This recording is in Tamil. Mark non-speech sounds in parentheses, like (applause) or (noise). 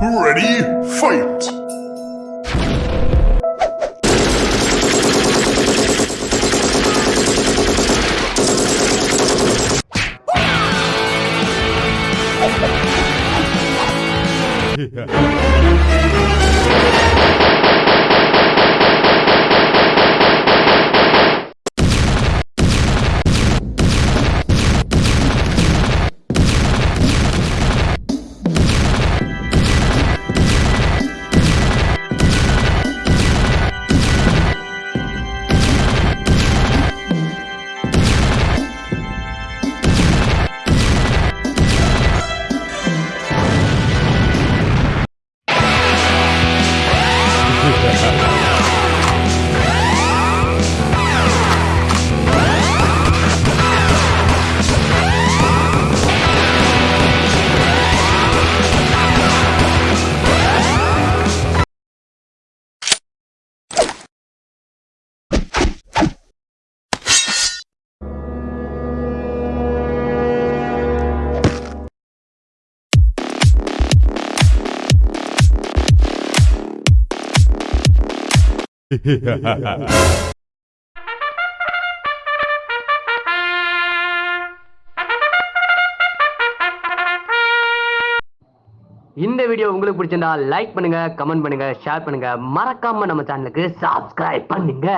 Ready, fight! (laughs) Gracias. இந்த வீடியோ உங்களுக்கு பிடிச்சிருந்தா லைக் பண்ணுங்க கமெண்ட் பண்ணுங்க ஷேர் பண்ணுங்க. மறக்காம நம்ம சேனலுக்கு சப்ஸ்கிரைப் பண்ணுங்க.